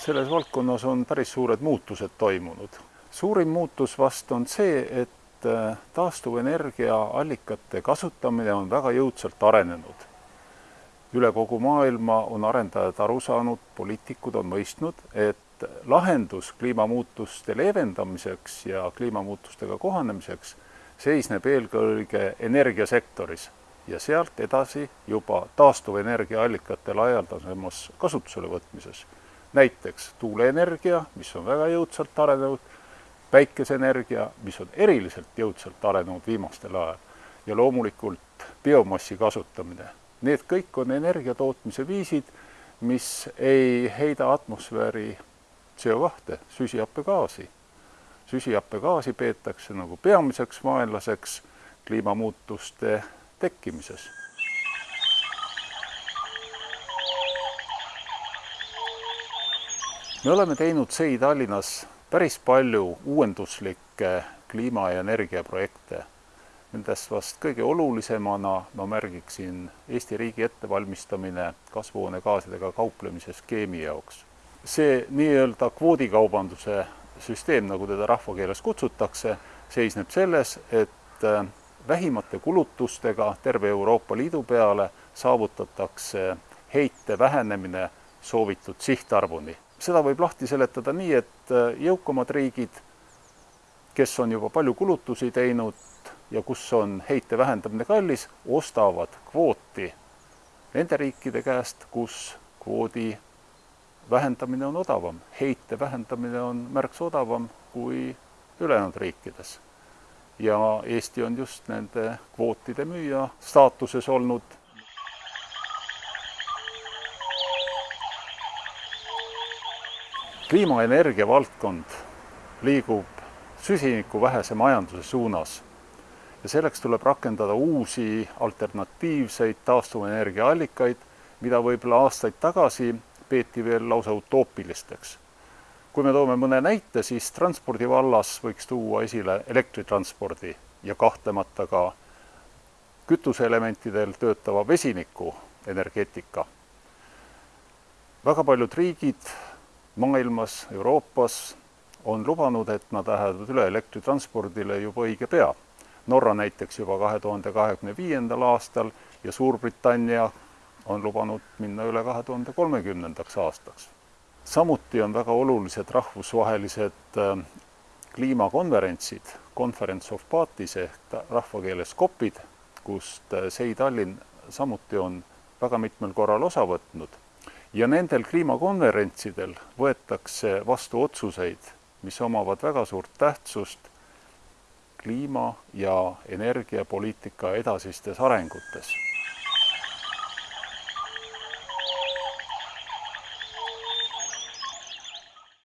selles valdkonnas on päris suured muutused toimunud. suurim muutus vast on see, et taastuvenergiaallikate kasutamine on väga jõudsalt arenenud. üle kogu maailma on arendajad aru saanud, poliitikud on mõistnud, et lahendus kliimamuutuste leevendamiseks ja kliimamuutustega kohanemiseks seisneb eelkõige energiasektoris ja sealt edasi juba taastuvenergiaallikate laialdasemas kasutusele võtmises. Näiteks tuuleenergia, mis on väga jõudsalt arenenud, päikeseenergia, mis on eriliselt jõudsalt arenenud viimastel ajal ja loomulikult biomassi kasutamine. Need kõik on energia tootmise viisid, mis ei heida atmosfääri CO2, süsihappegaasi. süsihappegaasi peetakse nagu peamiseks vaenlaseks kliimamuutuste tekkimises. Me oleme teinud SEI Tallinnas päris palju uuenduslikke kliima- ja energiaprojekte. Nendest vast kõige olulisemana ma märgiksin Eesti riigi ettevalmistamine kasvuhoonegaasidega kauplemise skeemi jaoks. see nii-öelda kvoodikaubanduse süsteem, nagu teda rahvakeeles kutsutakse, seisneb selles, et vähimate kulutustega terve Euroopa Liidu peale saavutatakse heite vähenemine soovitud sihtarvuni. Seda võib lahti seletada nii, et jõukamad riigid, kes on juba palju kulutusi teinud ja kus on heite vähendamine kallis, ostavad kvooti nende riikide käest, kus kvoodi vähendamine on odavam. heite vähendamine on märksa odavam kui ülejäänud riikides ja Eesti on just nende kvootide müüja staatuses olnud. Kliimaenergia valdkond liigub süsinikuvähese majanduse suunas ja selleks tuleb rakendada uusi alternatiivseid taastuvenergiaallikaid, mida võib-olla aastaid tagasi peeti veel lausa utoopilisteks kui me toome mõne näite, siis transpordi vallas võiks tuua esile elektritranspordi ja kahtlemata ka kütuseelementidel töötava vesiniku energeetika. väga paljud riigid maailmas, Euroopas on lubanud, et nad lähevad üle elektritranspordile juba õige pea. Norra näiteks juba kahe tuhande kahekümne viiendal aastal ja Suurbritannia on lubanud minna üle kahe tuhande kolmekümnendaks aastaks samuti on väga olulised rahvusvahelised äh, kliimakonverentsid, Conference of Parties ehk rahvakeeles COP-id, kust äh, SEI Tallinn samuti on väga mitmel korral osa võtnud. Ja nendel kliimakonverentsidel võetakse vastu otsuseid, mis omavad väga suurt tähtsust kliima- ja energiapoliitika edasistes arengutes